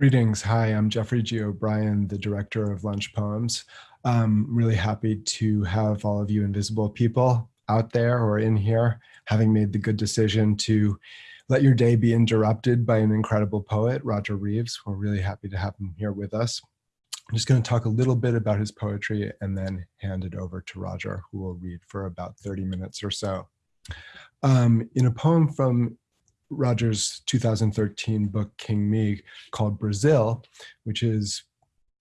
Greetings. Hi, I'm Geoffrey G. O'Brien, the director of Lunch Poems. I'm really happy to have all of you invisible people out there or in here, having made the good decision to let your day be interrupted by an incredible poet, Roger Reeves. We're really happy to have him here with us. I'm just going to talk a little bit about his poetry and then hand it over to Roger, who will read for about 30 minutes or so. Um, in a poem from Roger's 2013 book, King Me, called Brazil, which is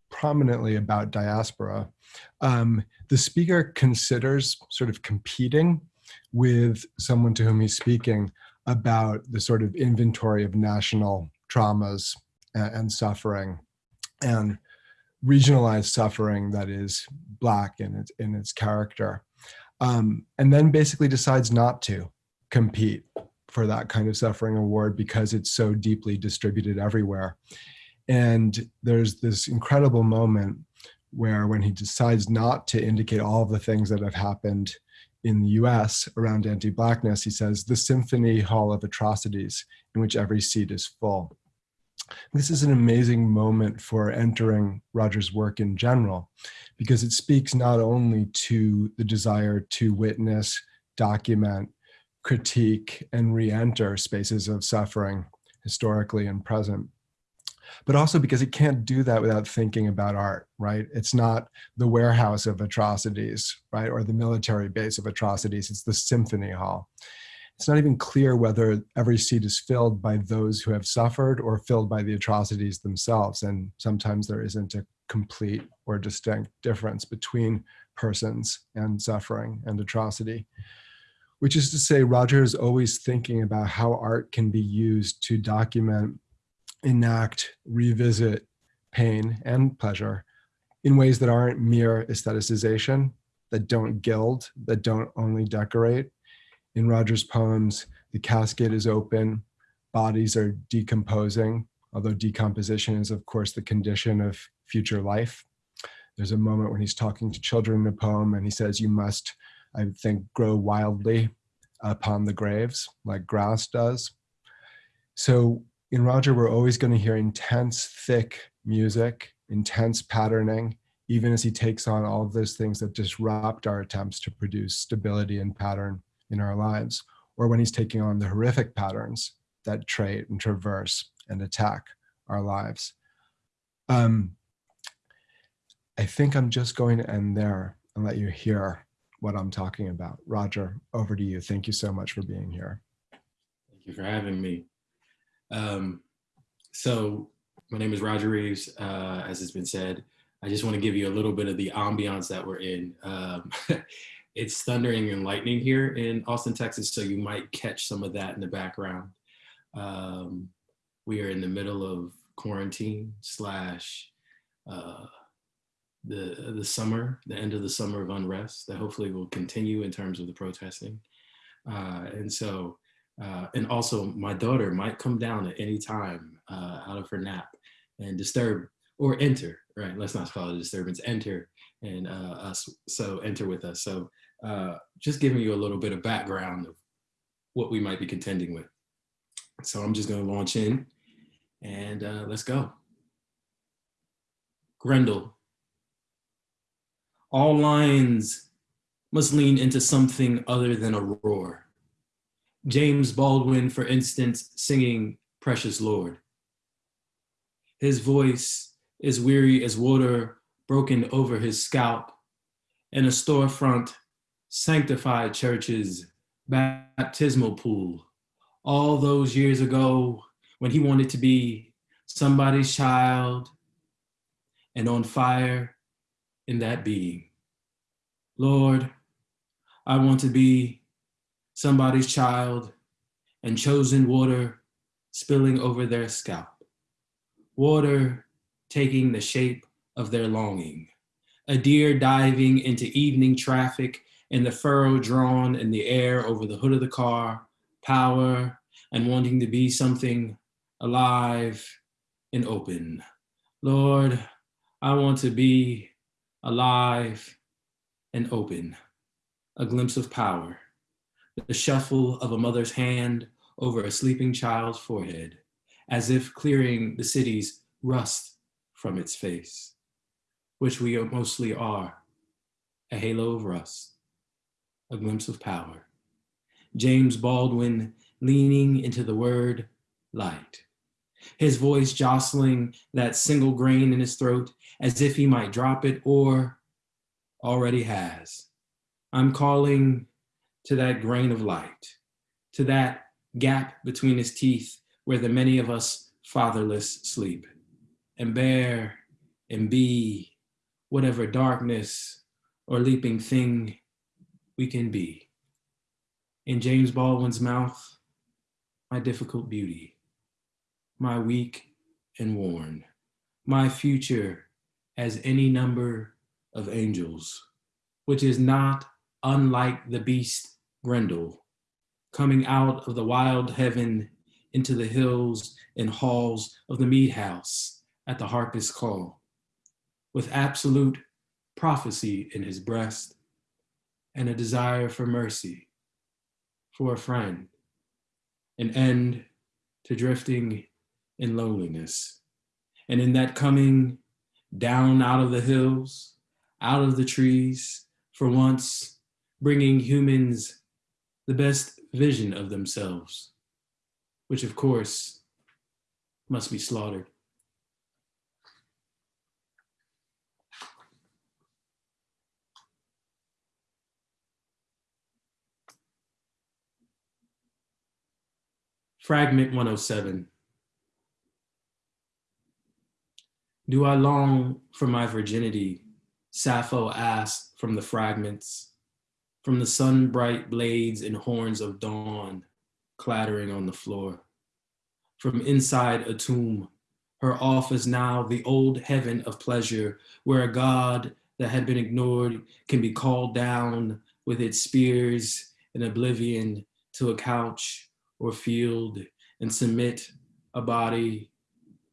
prominently about diaspora, um, the speaker considers sort of competing with someone to whom he's speaking about the sort of inventory of national traumas and, and suffering and regionalized suffering that is black in its, in its character. Um, and then basically decides not to compete for that kind of suffering award because it's so deeply distributed everywhere. And there's this incredible moment where when he decides not to indicate all the things that have happened in the US around anti-blackness, he says, the symphony hall of atrocities in which every seat is full. This is an amazing moment for entering Roger's work in general, because it speaks not only to the desire to witness, document, critique and re-enter spaces of suffering historically and present but also because it can't do that without thinking about art, right? It's not the warehouse of atrocities, right? Or the military base of atrocities, it's the symphony hall. It's not even clear whether every seat is filled by those who have suffered or filled by the atrocities themselves. And sometimes there isn't a complete or distinct difference between persons and suffering and atrocity which is to say Roger is always thinking about how art can be used to document, enact, revisit pain and pleasure in ways that aren't mere aestheticization, that don't gild, that don't only decorate. In Roger's poems, the casket is open, bodies are decomposing, although decomposition is of course the condition of future life. There's a moment when he's talking to children in a poem and he says, you must I think, grow wildly upon the graves like grass does. So in Roger, we're always going to hear intense, thick music, intense patterning, even as he takes on all of those things that disrupt our attempts to produce stability and pattern in our lives, or when he's taking on the horrific patterns that trait and traverse and attack our lives. Um, I think I'm just going to end there and let you hear what I'm talking about. Roger, over to you. Thank you so much for being here. Thank you for having me. Um, so my name is Roger Reeves, uh, as has been said. I just want to give you a little bit of the ambiance that we're in. Um, it's thundering and lightning here in Austin, Texas, so you might catch some of that in the background. Um, we are in the middle of quarantine slash uh, the the summer, the end of the summer of unrest that hopefully will continue in terms of the protesting. Uh, and so, uh, and also my daughter might come down at any time uh, out of her nap and disturb or enter, right? Let's not call it a disturbance, enter and uh, us, so enter with us. So uh, just giving you a little bit of background of what we might be contending with. So I'm just gonna launch in and uh, let's go. Grendel, all lines must lean into something other than a roar. James Baldwin, for instance, singing Precious Lord. His voice is weary as water broken over his scalp in a storefront, sanctified church's baptismal pool. All those years ago when he wanted to be somebody's child and on fire in that being. Lord, I want to be somebody's child and chosen water spilling over their scalp. Water taking the shape of their longing. A deer diving into evening traffic in the furrow drawn in the air over the hood of the car, power and wanting to be something alive and open. Lord, I want to be alive, and open, a glimpse of power, the shuffle of a mother's hand over a sleeping child's forehead, as if clearing the city's rust from its face, which we mostly are, a halo of rust, a glimpse of power. James Baldwin leaning into the word light, his voice jostling that single grain in his throat as if he might drop it or already has. I'm calling to that grain of light, to that gap between his teeth where the many of us fatherless sleep, and bear and be whatever darkness or leaping thing we can be. In James Baldwin's mouth, my difficult beauty, my weak and worn, my future as any number of angels, which is not unlike the beast Grendel, coming out of the wild heaven into the hills and halls of the mead house at the harpist's call, with absolute prophecy in his breast and a desire for mercy, for a friend, an end to drifting in loneliness. And in that coming down out of the hills, out of the trees, for once, bringing humans the best vision of themselves, which of course must be slaughtered. Fragment 107. Do I long for my virginity? Sappho asked from the fragments from the sun bright blades and horns of dawn clattering on the floor. From inside a tomb, her office now the old heaven of pleasure, where a god that had been ignored can be called down with its spears in oblivion to a couch or field and submit a body,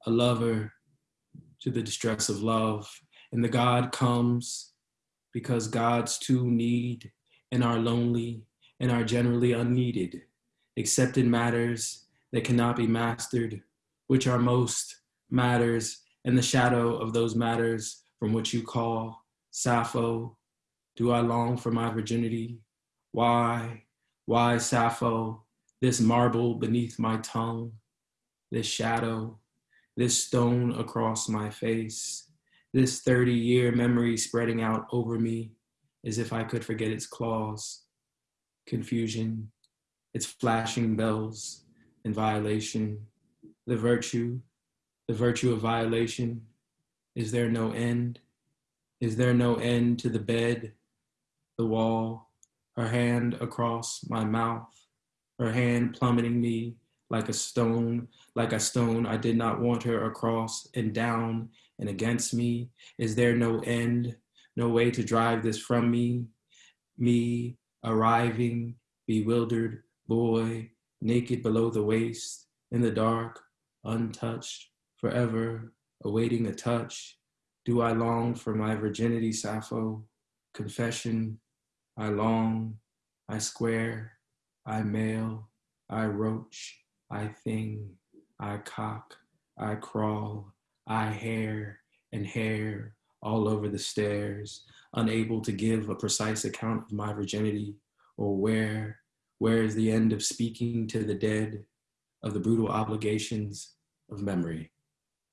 a lover, to the distress of love. And the God comes because gods too need and are lonely and are generally unneeded, except in matters that cannot be mastered, which are most matters and the shadow of those matters from which you call Sappho. Do I long for my virginity? Why, why Sappho, this marble beneath my tongue, this shadow, this stone across my face, this 30 year memory spreading out over me, as if I could forget its claws, confusion, its flashing bells and violation, the virtue, the virtue of violation. Is there no end? Is there no end to the bed, the wall, her hand across my mouth, her hand plummeting me like a stone, like a stone I did not want her across and down and against me? Is there no end? no way to drive this from me. Me, arriving, bewildered boy, naked below the waist, in the dark, untouched, forever, awaiting a touch. Do I long for my virginity, Sappho? Confession, I long, I square, I mail, I roach, I thing, I cock, I crawl, I hair and hair, all over the stairs, unable to give a precise account of my virginity or where, where is the end of speaking to the dead, of the brutal obligations of memory?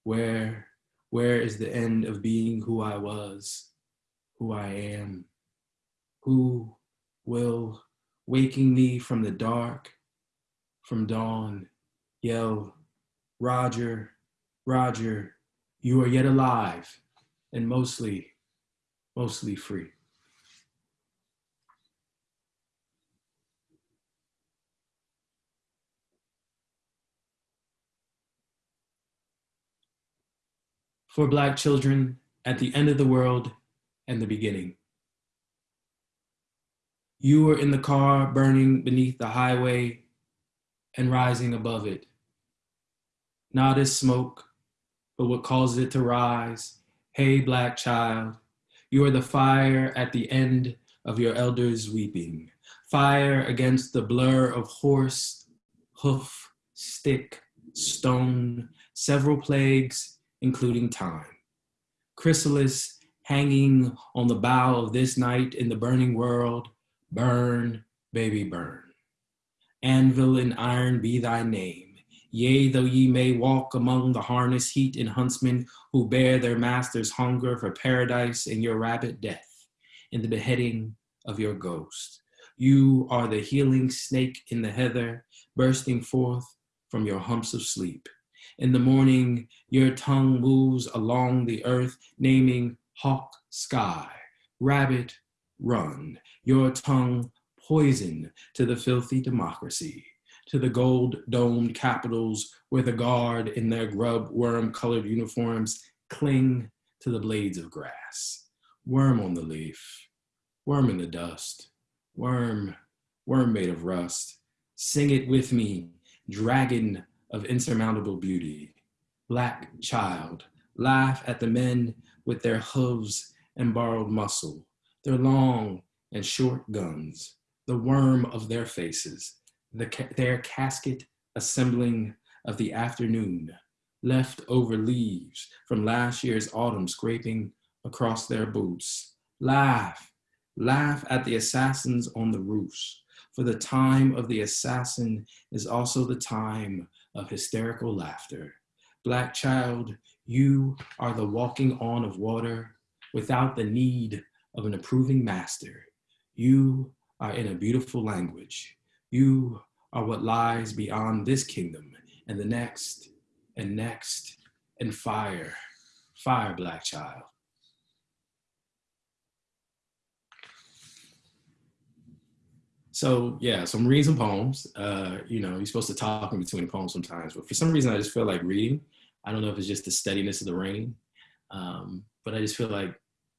Where, where is the end of being who I was, who I am? Who will, waking me from the dark, from dawn, yell, Roger, Roger, you are yet alive and mostly, mostly free. For Black children at the end of the world and the beginning. You were in the car burning beneath the highway and rising above it. Not as smoke, but what causes it to rise Hey, black child, you are the fire at the end of your elders weeping. Fire against the blur of horse, hoof, stick, stone, several plagues including time. Chrysalis hanging on the bough of this night in the burning world, burn, baby, burn. Anvil and iron be thy name. Yea, though ye may walk among the harness heat and huntsmen who bear their master's hunger for paradise and your rabbit death, in the beheading of your ghost. You are the healing snake in the heather, bursting forth from your humps of sleep. In the morning, your tongue moves along the earth, naming hawk, sky, rabbit, run. Your tongue poison to the filthy democracy, to the gold domed capitals where the guard in their grub worm colored uniforms cling to the blades of grass. Worm on the leaf, worm in the dust, worm, worm made of rust. Sing it with me, dragon of insurmountable beauty. Black child, laugh at the men with their hooves and borrowed muscle, their long and short guns, the worm of their faces, the ca their casket assembling of the afternoon, left over leaves from last year's autumn scraping across their boots. Laugh, laugh at the assassins on the roofs, for the time of the assassin is also the time of hysterical laughter. Black child, you are the walking on of water without the need of an approving master. You are in a beautiful language. You are what lies beyond this kingdom and the next and next and fire, fire, black child. So yeah, so I'm reading some poems. Uh, you know, you're supposed to talk in between poems sometimes, but for some reason I just feel like reading. I don't know if it's just the steadiness of the rain, um, but I just feel like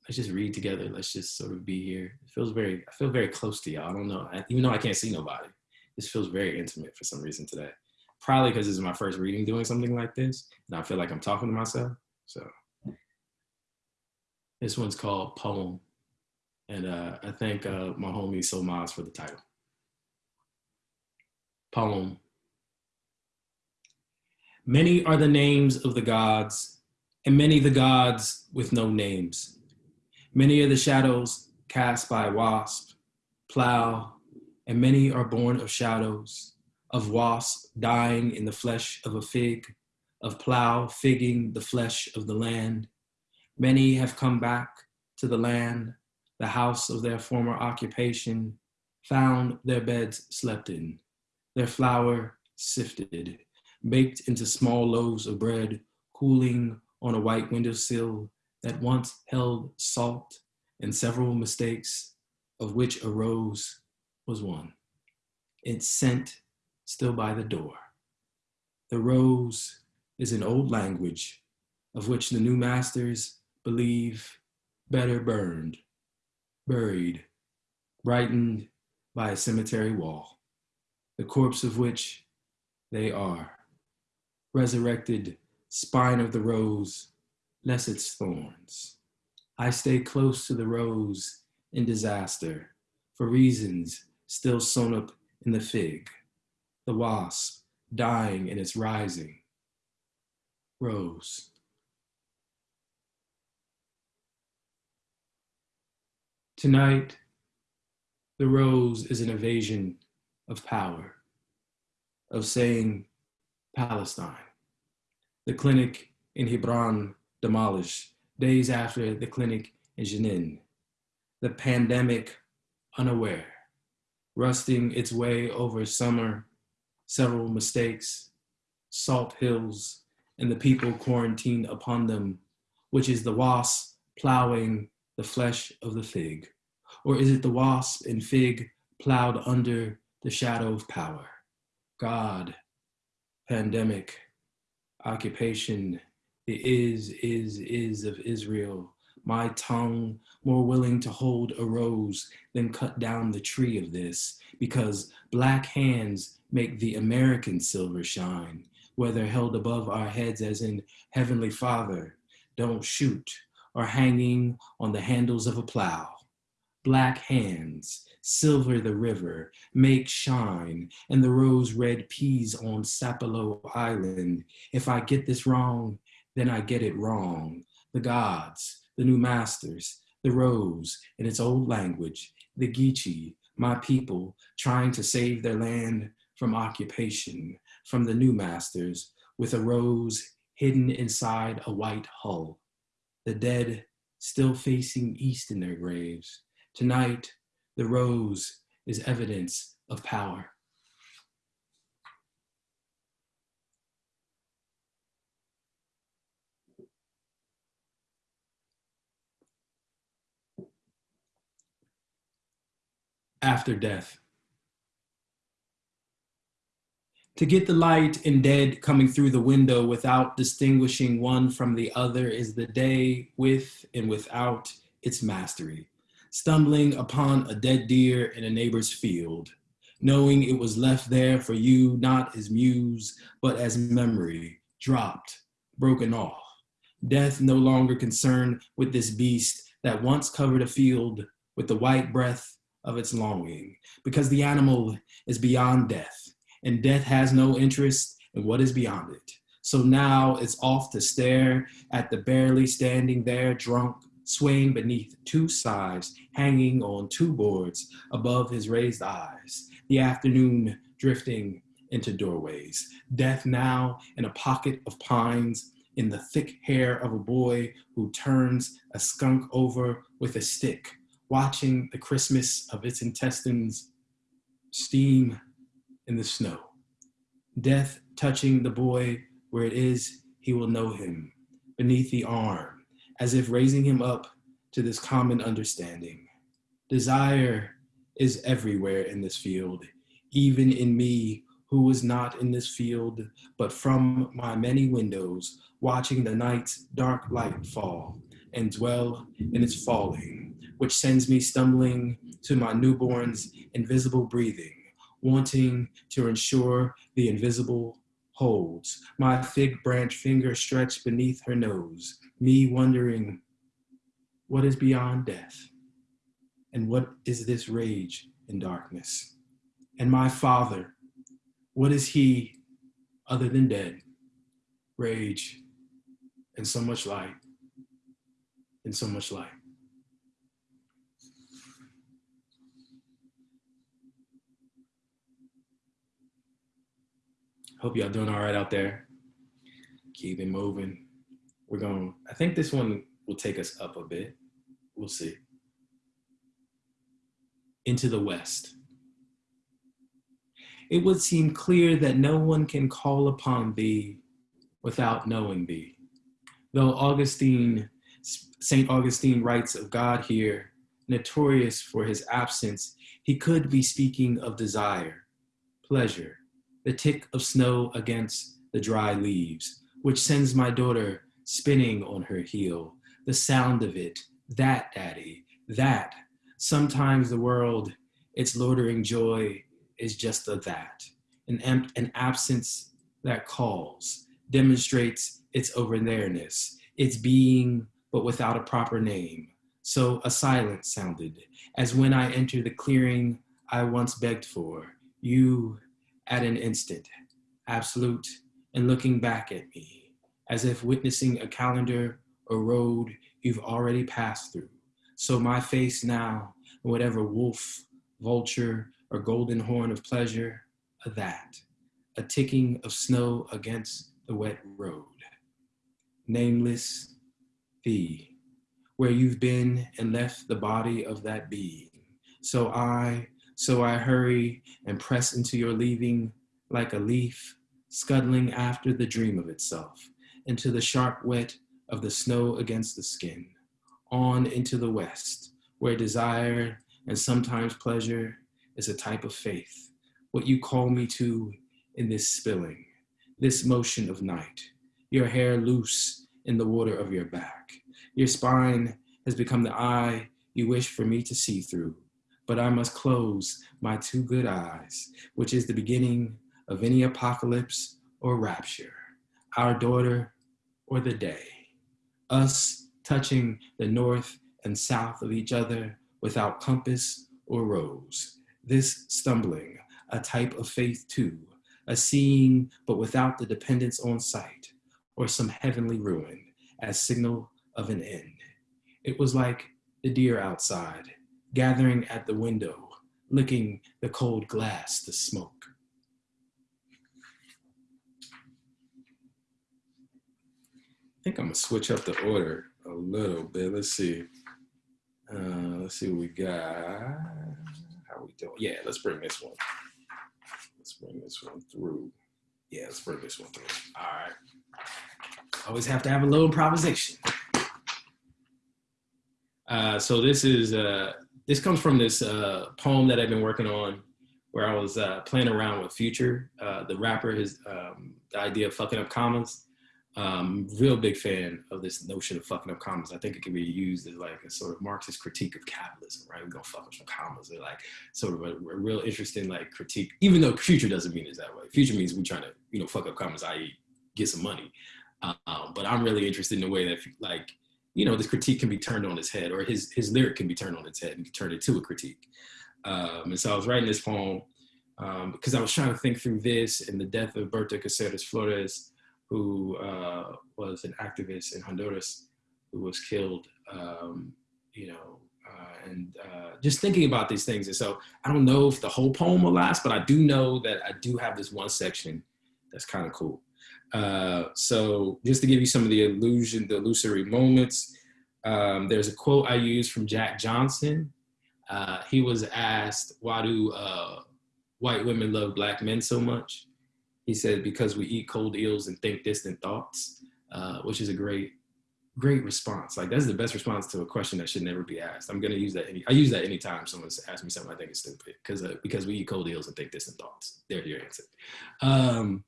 let's just read together. Let's just sort of be here. It feels very, I feel very close to y'all. I don't know, I, even though I can't see nobody, this feels very intimate for some reason today. Probably because this is my first reading doing something like this, and I feel like I'm talking to myself. So this one's called Poem, and uh, I thank uh, my homie Solmaz for the title. Poem. Many are the names of the gods, and many the gods with no names. Many are the shadows cast by wasp, plow, and many are born of shadows, of wasp dying in the flesh of a fig, of plow figging the flesh of the land. Many have come back to the land, the house of their former occupation, found their beds slept in, their flour sifted, baked into small loaves of bread, cooling on a white windowsill that once held salt and several mistakes, of which a rose was one. It sent still by the door. The rose is an old language of which the new masters believe better burned, buried, brightened by a cemetery wall, the corpse of which they are, resurrected spine of the rose less its thorns. I stay close to the rose in disaster for reasons still sewn up in the fig, the wasp dying in its rising. Rose. Tonight, the rose is an evasion of power, of saying Palestine. The clinic in Hebron demolished days after the clinic in Jenin. The pandemic unaware, rusting its way over summer, several mistakes, salt hills, and the people quarantined upon them, which is the wasp plowing the flesh of the fig? Or is it the wasp and fig plowed under the shadow of power? God, pandemic, occupation, is, is, is of Israel. My tongue more willing to hold a rose than cut down the tree of this, because black hands make the American silver shine, whether held above our heads as in Heavenly Father, don't shoot, or hanging on the handles of a plow. Black hands, silver the river, make shine, and the rose red peas on Sapelo Island. If I get this wrong, then I get it wrong. The gods, the new masters, the rose in its old language, the Geechee, my people, trying to save their land from occupation, from the new masters, with a rose hidden inside a white hull. The dead still facing east in their graves. Tonight, the rose is evidence of power. After death. To get the light and dead coming through the window without distinguishing one from the other is the day with and without its mastery. Stumbling upon a dead deer in a neighbor's field, knowing it was left there for you not as muse, but as memory, dropped, broken off. Death no longer concerned with this beast that once covered a field with the white breath of its longing, because the animal is beyond death and death has no interest in what is beyond it. So now it's off to stare at the barely standing there drunk, swaying beneath two sighs, hanging on two boards above his raised eyes. The afternoon drifting into doorways. Death now in a pocket of pines in the thick hair of a boy who turns a skunk over with a stick, watching the Christmas of its intestines steam in the snow. Death touching the boy where it is, he will know him, beneath the arm, as if raising him up to this common understanding. Desire is everywhere in this field, even in me who was not in this field, but from my many windows, watching the night's dark light fall and dwell in its falling, which sends me stumbling to my newborn's invisible breathing wanting to ensure the invisible holds. My fig branch finger stretched beneath her nose, me wondering what is beyond death and what is this rage in darkness. And my father, what is he other than dead, rage, and so much light, and so much light. Hope y'all doing all right out there. Keep it moving. We're going, I think this one will take us up a bit. We'll see. Into the West. It would seem clear that no one can call upon thee without knowing thee. Though Augustine, St. Augustine writes of God here, notorious for his absence, he could be speaking of desire, pleasure, the tick of snow against the dry leaves, which sends my daughter spinning on her heel. The sound of it, that, daddy, that. Sometimes the world, its loitering joy is just a that. An, an absence that calls, demonstrates its over there-ness, its being, but without a proper name. So a silence sounded, as when I enter the clearing I once begged for. You at an instant, absolute, and looking back at me, as if witnessing a calendar or road you've already passed through. So my face now, whatever wolf, vulture, or golden horn of pleasure, a that, a ticking of snow against the wet road. Nameless thee, where you've been and left the body of that being. So I, so I hurry and press into your leaving like a leaf scuttling after the dream of itself, into the sharp wet of the snow against the skin, on into the west, where desire and sometimes pleasure is a type of faith, what you call me to in this spilling, this motion of night, your hair loose in the water of your back. Your spine has become the eye you wish for me to see through, but I must close my two good eyes, which is the beginning of any apocalypse or rapture, our daughter or the day, us touching the north and south of each other without compass or rose, this stumbling, a type of faith too, a seeing but without the dependence on sight, or some heavenly ruin as signal of an end. It was like the deer outside, gathering at the window, licking the cold glass to smoke. I think I'm gonna switch up the order a little bit. Let's see. Uh, let's see what we got. How we doing? Yeah, let's bring this one. Let's bring this one through. Yeah, let's bring this one through. All right. Always have to have a little improvisation. Uh, so this is uh, this comes from this uh, poem that I've been working on, where I was uh, playing around with Future, uh, the rapper. His um, the idea of fucking up commas. Um, real big fan of this notion of fucking up commas. I think it can be used as like a sort of Marxist critique of capitalism, right? We're gonna fuck up some commas. They're like sort of a, a, real interesting like critique, even though future doesn't mean it that way. Future means we're trying to, you know, fuck up commas, i.e. get some money. Um, but I'm really interested in the way that like, you know, this critique can be turned on its head or his, his lyric can be turned on its head and turn it to a critique. Um, and so I was writing this poem um, because I was trying to think through this and the death of Berta Cáceres Flores, who uh, was an activist in Honduras who was killed, um, you know, uh, and uh, just thinking about these things. And so I don't know if the whole poem will last, but I do know that I do have this one section that's kind of cool. Uh, so just to give you some of the illusion, the illusory moments, um, there's a quote I use from Jack Johnson. Uh, he was asked, why do uh, white women love black men so much? He said, because we eat cold eels and think distant thoughts, uh, which is a great, great response. Like that's the best response to a question that should never be asked. I'm gonna use that. Any, I use that anytime someone asks me something I think is stupid because uh, because we eat cold eels and think distant thoughts. There's your answer. Um,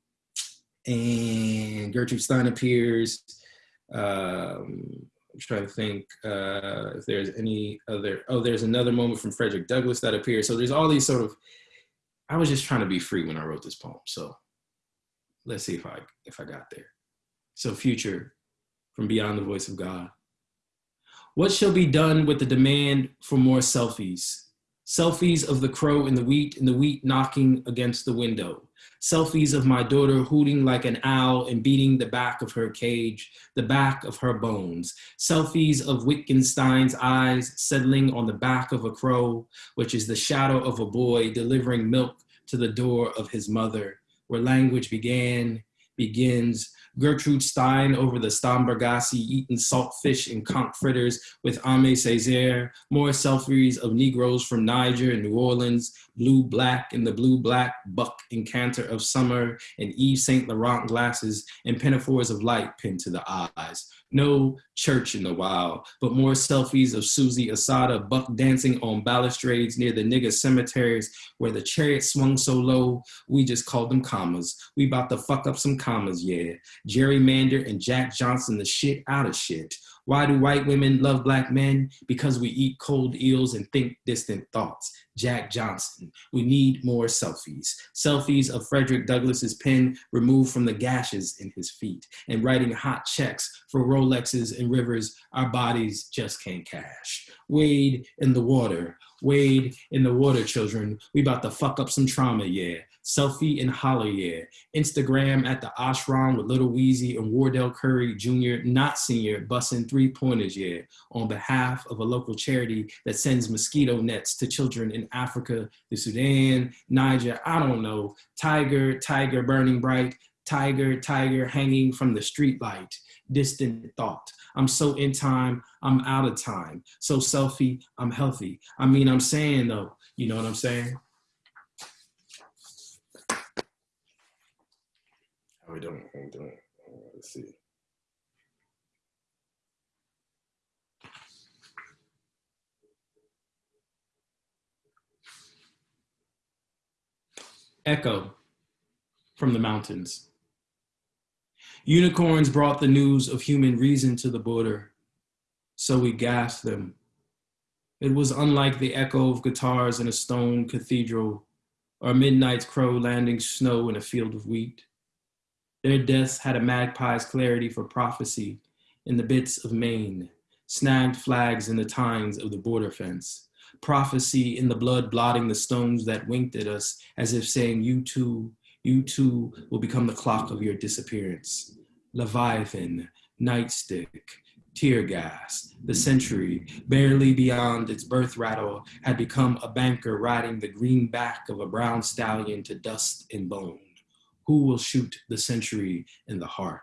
and Gertrude Stein appears. Um, I'm trying to think uh, if there's any other. Oh, there's another moment from Frederick Douglass that appears. So there's all these sort of. I was just trying to be free when I wrote this poem. So let's see if I if I got there. So future from beyond the voice of God. What shall be done with the demand for more selfies? Selfies of the crow in the wheat and the wheat knocking against the window. Selfies of my daughter hooting like an owl and beating the back of her cage, the back of her bones. Selfies of Wittgenstein's eyes settling on the back of a crow, which is the shadow of a boy delivering milk to the door of his mother, where language began, begins, Gertrude Stein over the Stambergasse eating saltfish and conch fritters with Aimé Césaire, more selfies of Negroes from Niger and New Orleans, Blue Black and the Blue Black Buck Encanter of Summer, and Yves Saint Laurent glasses and pinafores of light pinned to the eyes. No church in the wild, but more selfies of Susie Asado buck dancing on balustrades near the nigger cemeteries where the chariot swung so low, we just called them commas. We about to fuck up some commas, yeah. Gerrymander and Jack Johnson the shit out of shit. Why do white women love black men? Because we eat cold eels and think distant thoughts. Jack Johnson. We need more selfies. Selfies of Frederick Douglass's pen removed from the gashes in his feet and writing hot checks for Rolexes and rivers our bodies just can't cash. Wade in the water. Wade in the water, children. We about to fuck up some trauma, yeah selfie in Holler Instagram at the ashram with Little Weezy and Wardell Curry Jr., not senior, busting three pointers, yeah, on behalf of a local charity that sends mosquito nets to children in Africa, the Sudan, Niger, I don't know, tiger, tiger burning bright, tiger, tiger hanging from the streetlight, distant thought. I'm so in time, I'm out of time. So selfie, I'm healthy. I mean, I'm saying though, you know what I'm saying? Oh, we doing? How we doing? Uh, let's see. Echo from the mountains. Unicorns brought the news of human reason to the border, so we gasped them. It was unlike the echo of guitars in a stone cathedral or midnight's crow landing snow in a field of wheat. Their deaths had a magpie's clarity for prophecy in the bits of Maine, snagged flags in the tines of the border fence, prophecy in the blood blotting the stones that winked at us as if saying, You too, you too will become the clock of your disappearance. Leviathan, Nightstick, tear gas. The century, barely beyond its birth rattle, had become a banker riding the green back of a brown stallion to dust and bone. Who will shoot the century in the heart?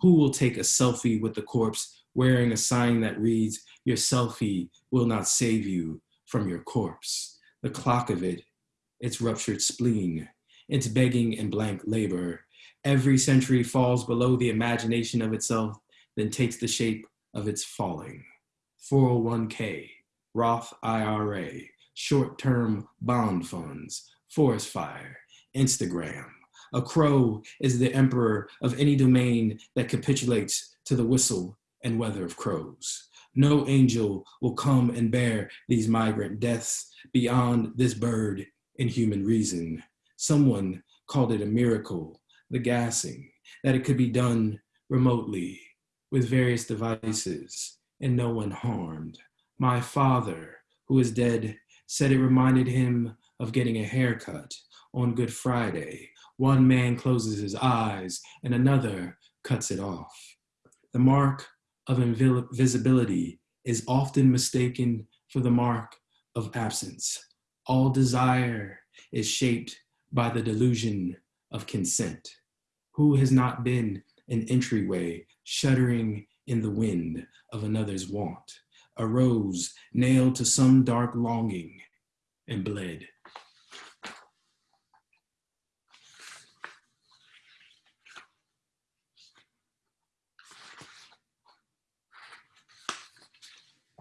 Who will take a selfie with the corpse wearing a sign that reads, Your selfie will not save you from your corpse? The clock of it, its ruptured spleen, its begging and blank labor. Every century falls below the imagination of itself, then takes the shape of its falling. 401k, Roth IRA, short term bond funds, forest fire, Instagram. A crow is the emperor of any domain that capitulates to the whistle and weather of crows. No angel will come and bear these migrant deaths beyond this bird in human reason. Someone called it a miracle, the gassing, that it could be done remotely with various devices and no one harmed. My father, who is dead, said it reminded him of getting a haircut on Good Friday. One man closes his eyes and another cuts it off. The mark of invisibility is often mistaken for the mark of absence. All desire is shaped by the delusion of consent. Who has not been an entryway shuddering in the wind of another's want, a rose nailed to some dark longing and bled.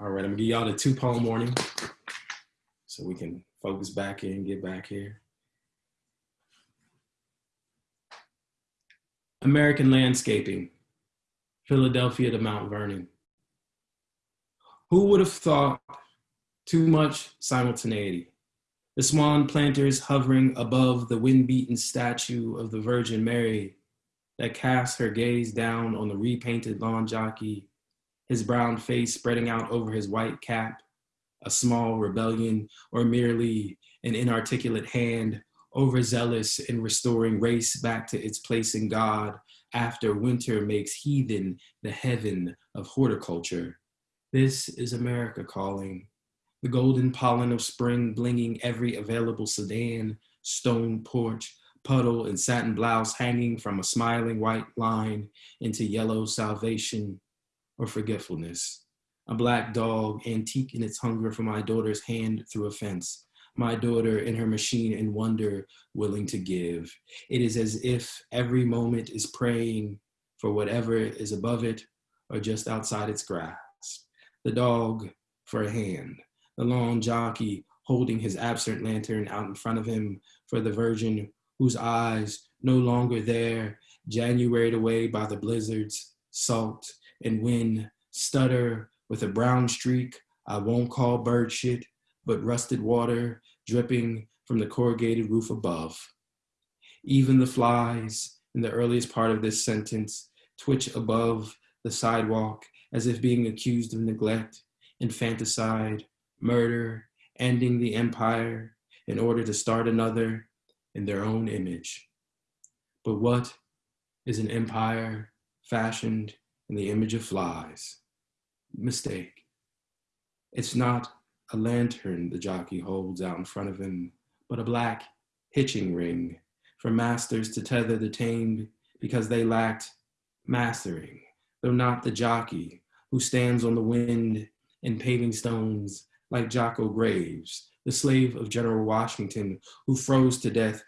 All right, I'm gonna give y'all the two poem warning so we can focus back in, get back here. American landscaping, Philadelphia to Mount Vernon. Who would have thought too much simultaneity? The swan planters hovering above the wind-beaten statue of the Virgin Mary that casts her gaze down on the repainted lawn jockey, his brown face spreading out over his white cap, a small rebellion or merely an inarticulate hand overzealous in restoring race back to its place in God after winter makes heathen the heaven of horticulture. This is America calling. The golden pollen of spring blinging every available sedan, stone porch, puddle, and satin blouse hanging from a smiling white line into yellow salvation or forgetfulness. A black dog, antique in its hunger for my daughter's hand through a fence my daughter in her machine in wonder, willing to give. It is as if every moment is praying for whatever is above it or just outside its grasp. The dog for a hand, the long jockey holding his absent lantern out in front of him for the virgin whose eyes no longer there, Januaried away by the blizzards, salt and when stutter with a brown streak I won't call bird shit, but rusted water dripping from the corrugated roof above. Even the flies in the earliest part of this sentence twitch above the sidewalk as if being accused of neglect, infanticide, murder, ending the empire in order to start another in their own image. But what is an empire fashioned in the image of flies? Mistake. It's not a lantern the jockey holds out in front of him, but a black hitching ring for masters to tether the tamed because they lacked mastering, though not the jockey who stands on the wind in paving stones like Jocko Graves, the slave of General Washington who froze to death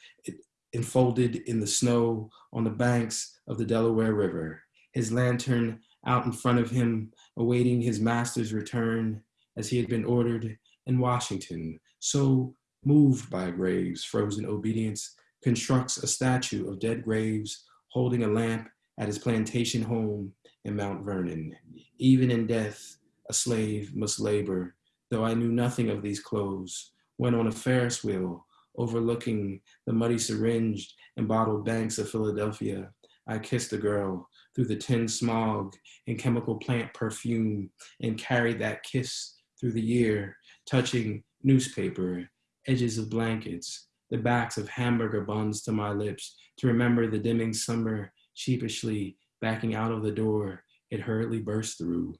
enfolded in the snow on the banks of the Delaware River, his lantern out in front of him, awaiting his master's return as he had been ordered in Washington, so moved by Graves' frozen obedience, constructs a statue of dead Graves holding a lamp at his plantation home in Mount Vernon. Even in death, a slave must labor, though I knew nothing of these clothes, when on a Ferris wheel overlooking the muddy syringed and bottled banks of Philadelphia, I kissed a girl through the tin smog and chemical plant perfume and carried that kiss through the year, touching newspaper, edges of blankets, the backs of hamburger buns to my lips to remember the dimming summer sheepishly Backing out of the door, it hurriedly burst through.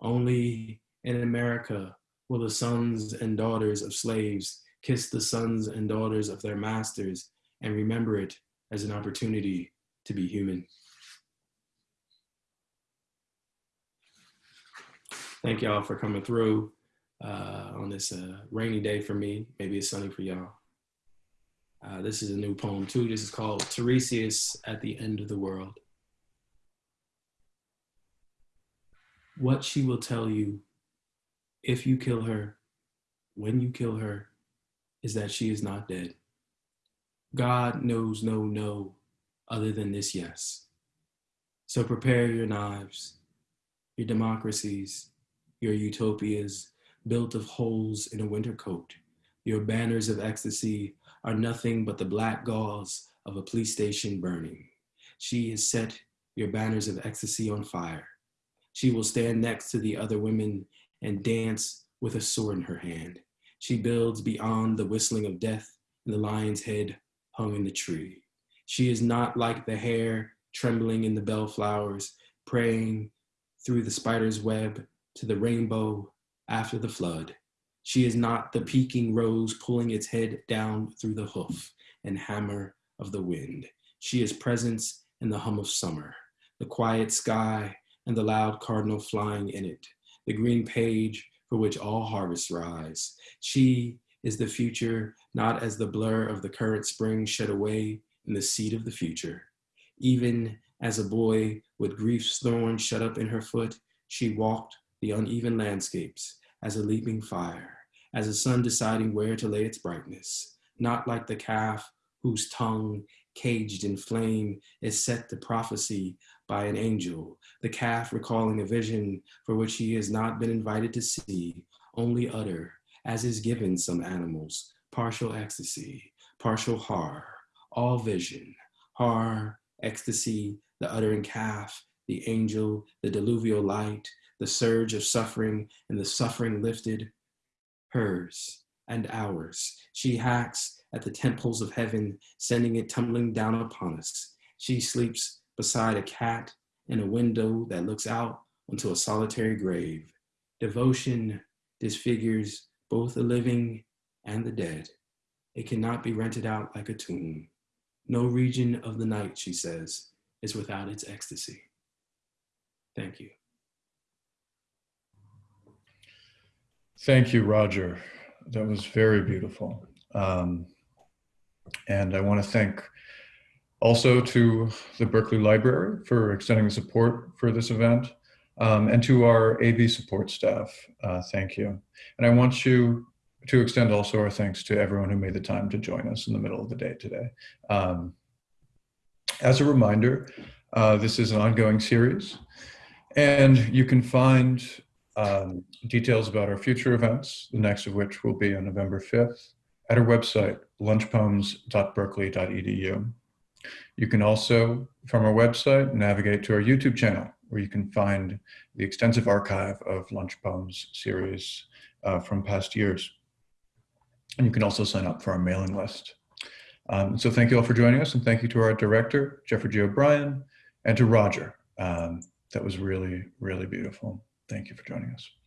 Only in America will the sons and daughters of slaves kiss the sons and daughters of their masters and remember it as an opportunity to be human. Thank y'all for coming through uh, on this uh, rainy day for me. Maybe it's sunny for y'all. Uh, this is a new poem too. This is called Tiresias at the End of the World. What she will tell you if you kill her, when you kill her, is that she is not dead. God knows no no other than this yes. So prepare your knives, your democracies, your utopias built of holes in a winter coat. Your banners of ecstasy are nothing but the black gauze of a police station burning. She has set your banners of ecstasy on fire. She will stand next to the other women and dance with a sword in her hand. She builds beyond the whistling of death and the lion's head hung in the tree. She is not like the hair trembling in the bellflowers, praying through the spider's web to the rainbow after the flood. She is not the peaking rose pulling its head down through the hoof and hammer of the wind. She is presence in the hum of summer, the quiet sky and the loud cardinal flying in it, the green page for which all harvests rise. She is the future, not as the blur of the current spring shed away in the seed of the future. Even as a boy with grief's thorn shut up in her foot, she walked the uneven landscapes as a leaping fire, as a sun deciding where to lay its brightness, not like the calf whose tongue, caged in flame, is set to prophecy by an angel, the calf recalling a vision for which he has not been invited to see, only utter, as is given some animals, partial ecstasy, partial horror, all vision, horror, ecstasy, the uttering calf, the angel, the diluvial light, the surge of suffering and the suffering lifted, hers and ours. She hacks at the temples of heaven, sending it tumbling down upon us. She sleeps beside a cat in a window that looks out onto a solitary grave. Devotion disfigures both the living and the dead. It cannot be rented out like a tomb. No region of the night, she says, is without its ecstasy. Thank you. Thank you, Roger. That was very beautiful. Um, and I want to thank also to the Berkeley Library for extending the support for this event um, and to our AV support staff. Uh, thank you. And I want you to extend also our thanks to everyone who made the time to join us in the middle of the day today. Um, as a reminder, uh, this is an ongoing series and you can find um, details about our future events, the next of which will be on November 5th, at our website, lunchpoems.berkeley.edu. You can also, from our website, navigate to our YouTube channel, where you can find the extensive archive of Lunch Poems series uh, from past years. And you can also sign up for our mailing list. Um, so thank you all for joining us, and thank you to our director, Geoffrey G. O'Brien, and to Roger. Um, that was really, really beautiful. Thank you for joining us.